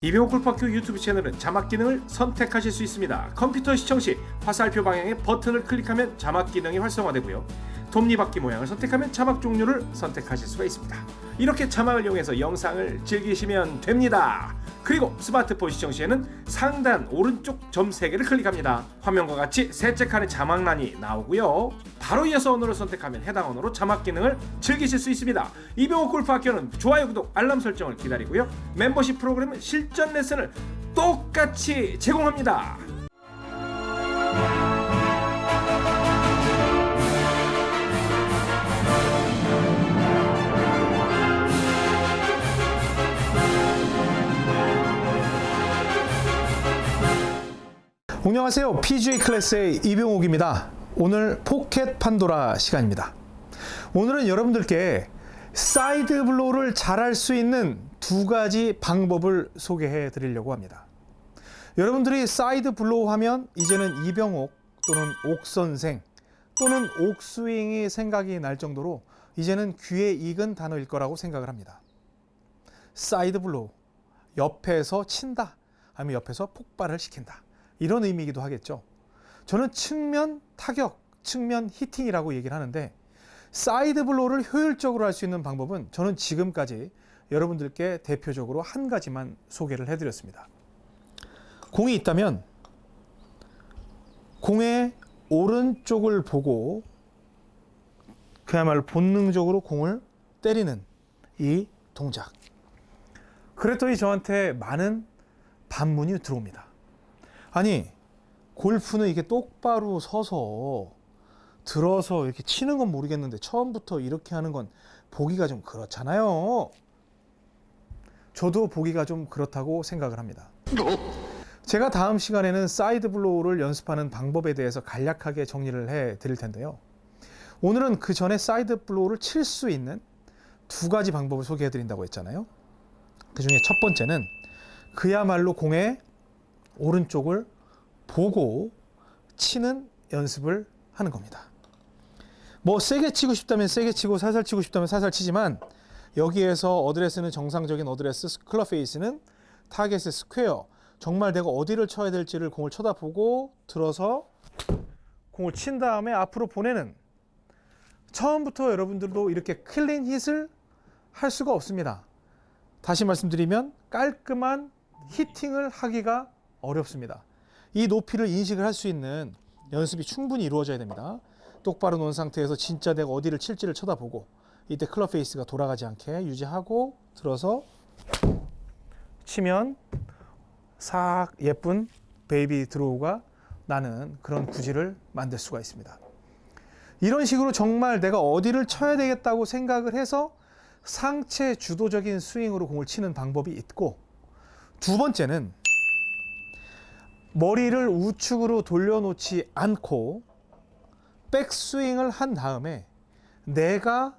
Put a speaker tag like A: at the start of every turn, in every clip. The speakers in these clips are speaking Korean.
A: 이병호 골프학교 유튜브 채널은 자막 기능을 선택하실 수 있습니다. 컴퓨터 시청 시 화살표 방향의 버튼을 클릭하면 자막 기능이 활성화되고요. 톱니바퀴 모양을 선택하면 자막 종류를 선택하실 수가 있습니다. 이렇게 자막을 이용해서 영상을 즐기시면 됩니다. 그리고 스마트폰 시청 시에는 상단 오른쪽 점 3개를 클릭합니다. 화면과 같이 셋째 칸에 자막란이 나오고요. 바로 이어서 언어를 선택하면 해당 언어로 자막 기능을 즐기실 수 있습니다. 이병호 골프학교는 좋아요, 구독, 알람 설정을 기다리고요. 멤버십 프로그램은 실전 레슨을 똑같이 제공합니다.
B: 안녕하세요. PGA 클래스의 이병옥입니다. 오늘 포켓 판도라 시간입니다. 오늘은 여러분들께 side blow를 잘할 수 있는 두 가지 방법을 소개해 드리려고 합니다. 여러분들이 side blow 하면 이제는 이병옥 또는 옥선생 또는 옥스윙이 생각이 날 정도로 이제는 귀에 익은 단어일 거라고 생각을 합니다. side blow. 옆에서 친다. 아니면 옆에서 폭발을 시킨다. 이런 의미이기도 하겠죠. 저는 측면 타격, 측면 히팅이라고 얘기를 하는데 side blow를 효율적으로 할 수 있는 방법은 저는 지금까지 여러분들께 대표적으로 한 가지만 소개를 해드렸습니다. 공이 있다면 공의 오른쪽을 보고 그야말로 본능적으로 공을 때리는 이 동작. 그랬더니 저한테 많은 반문이 들어옵니다. 아니 골프는 이게 똑바로 서서 들어서 이렇게 치는 건 모르겠는데 처음부터 이렇게 하는 건 보기가 좀 그렇잖아요. 저도 보기가 좀 그렇다고 생각을 합니다. 제가 다음 시간에는 side blow를 연습하는 방법에 대해서 간략하게 정리를 해 드릴 텐데요. 오늘은 그 전에 side blow를 칠 수 있는 두 가지 방법을 소개해 드린다고 했잖아요. 그 중에 첫 번째는 그야말로 공의 오른쪽을 보고 치는 연습을 하는 겁니다. 뭐 세게 치고 싶다면 세게 치고 살살 치고 싶다면 살살 치지만 여기에서 어드레스는 정상적인 어드레스, club face는 타겟에 square. 정말 내가 어디를 쳐야 될지를 공을 쳐다보고 들어서 공을 친 다음에 앞으로 보내는 처음부터 여러분들도 이렇게 clean hit을 할 수가 없습니다. 다시 말씀드리면 깔끔한 hitting을 하기가 어렵습니다. 이 높이를 인식을 할 수 있는 연습이 충분히 이루어져야 됩니다. 똑바로 놓은 상태에서 진짜 내가 어디를 칠지를 쳐다보고 이때 club face가 돌아가지 않게 유지하고 들어서 치면 싹 예쁜 baby draw가 나는 그런 구질을 만들 수가 있습니다. 이런 식으로 정말 내가 어디를 쳐야 되겠다고 생각을 해서 상체 주도적인 스윙으로 공을 치는 방법이 있고 두 번째는 머리를 우측으로 돌려놓지 않고 백스윙을 한 다음에 내가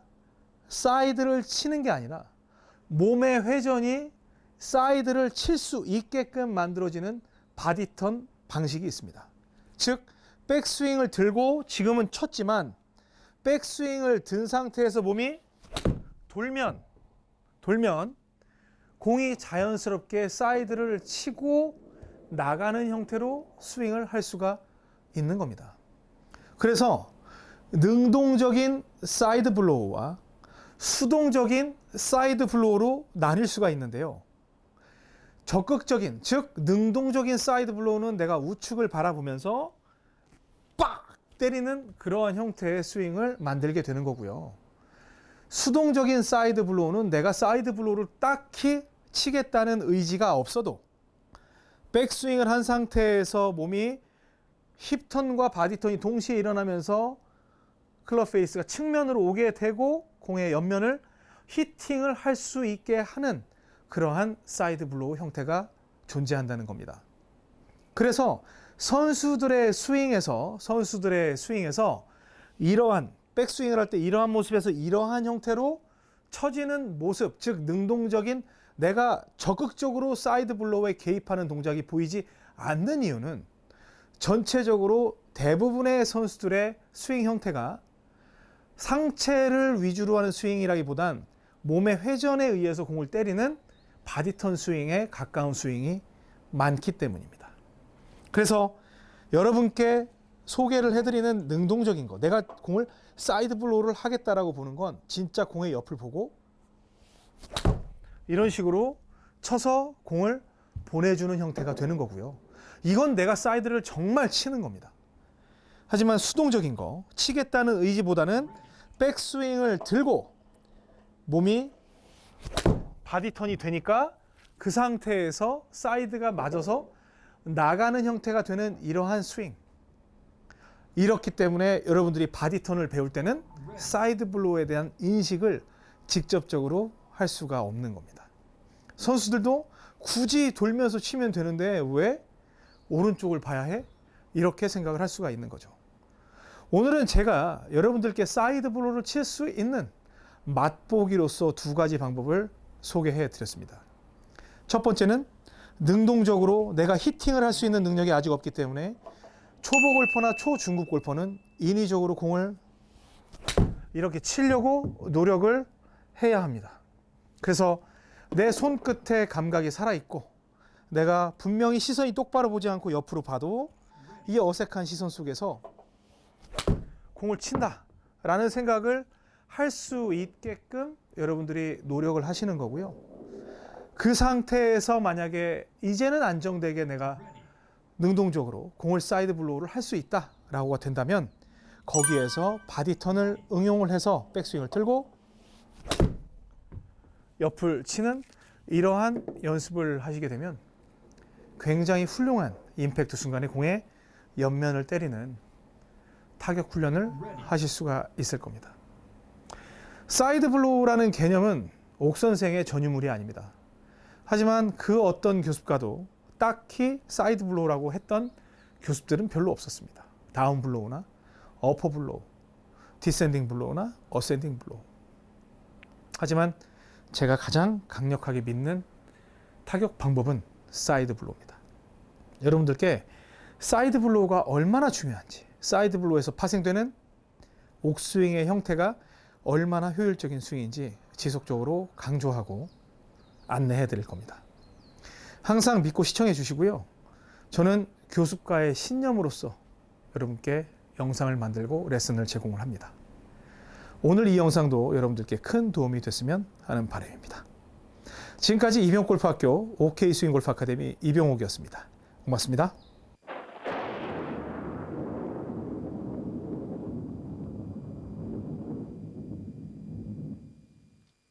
B: 사이드를 치는 게 아니라 몸의 회전이 사이드를 칠 수 있게끔 만들어지는 body turn 방식이 있습니다. 즉 백스윙을 들고 지금은 쳤지만 백스윙을 든 상태에서 몸이 돌면 돌면 공이 자연스럽게 사이드를 치고 나가는 형태로 스윙을 할 수가 있는 겁니다. 그래서 능동적인 side blow와 수동적인 side blow로 나뉠 수가 있는데요. 적극적인, 즉 능동적인 side blow는 내가 우측을 바라보면서 빡 때리는 그러한 형태의 스윙을 만들게 되는 거고요. 수동적인 side blow는 내가 side blow를 딱히 치겠다는 의지가 없어도 백스윙을 한 상태에서 몸이 힙턴과 바디턴이 동시에 일어나면서 club face가 측면으로 오게 되고 공의 옆면을 hitting을 할 수 있게 하는 그러한 side blow 형태가 존재한다는 겁니다. 그래서 선수들의 스윙에서 선수들의 스윙에서 이러한 백스윙을 할 때 이러한 모습에서 이러한 형태로 처지는 모습, 즉 능동적인 내가 적극적으로 side blow에 개입하는 동작이 보이지 않는 이유는 전체적으로 대부분의 선수들의 스윙 형태가 상체를 위주로 하는 스윙이라기보단 몸의 회전에 의해서 공을 때리는 body turn 스윙에 가까운 스윙이 많기 때문입니다. 그래서 여러분께 소개를 해드리는 능동적인 거, 내가 공을 side blow를 하겠다라고 보는 건 진짜 공의 옆을 보고 이런 식으로 쳐서 공을 보내주는 형태가 되는 거고요. 이건 내가 사이드를 정말 치는 겁니다. 하지만 수동적인 거, 치겠다는 의지보다는 백스윙을 들고 몸이 body turn이 되니까 그 상태에서 사이드가 맞아서 나가는 형태가 되는 이러한 스윙. 이렇기 때문에 여러분들이 body turn을 배울 때는 side blow에 대한 인식을 직접적으로 할 수가 없는 겁니다. 선수들도 굳이 돌면서 치면 되는데 왜 오른쪽을 봐야 해? 이렇게 생각을 할 수가 있는 거죠. 오늘은 제가 여러분들께 side blow를 칠 수 있는 맛보기로서 두 가지 방법을 소개해 드렸습니다. 첫 번째는 능동적으로 내가 hitting을 할 수 있는 능력이 아직 없기 때문에 초보 골퍼나 초중급 골퍼는 인위적으로 공을 이렇게 치려고 노력을 해야 합니다. 그래서 내 손끝에 감각이 살아있고 내가 분명히 시선이 똑바로 보지 않고 옆으로 봐도 이 어색한 시선 속에서 공을 친다 라는 생각을 할 수 있게끔 여러분들이 노력을 하시는 거고요. 그 상태에서 만약에 이제는 안정되게 내가 능동적으로 공을 side blow를 할 수 있다 라고가 된다면 거기에서 body turn을 응용을 해서 백스윙을 틀고 옆을 치는 이러한 연습을 하시게 되면 굉장히 훌륭한 임팩트 순간에 공의 옆면을 때리는 타격 훈련을 하실 수가 있을 겁니다. side blow라는 개념은 옥 선생의 전유물이 아닙니다. 하지만 그 어떤 교습가도 딱히 side blow라고 했던 교습들은 별로 없었습니다. down blow나 upper blow, descending blow나 ascending blow. 하지만 제가 가장 강력하게 믿는 타격 방법은 side blow입니다. 여러분들께 side blow가 얼마나 중요한지, side blow에서 파생되는 옥스윙의 형태가 얼마나 효율적인 스윙인지 지속적으로 강조하고 안내해 드릴 겁니다. 항상 믿고 시청해 주시고요. 저는 교습가의 신념으로서 여러분께 영상을 만들고 레슨을 제공을 합니다. 오늘 이 영상도 여러분들께 큰 도움이 됐으면 하는 바람입니다. 지금까지 이병골프학교 OK 스윙골프 아카데미 이병옥이었습니다. 고맙습니다.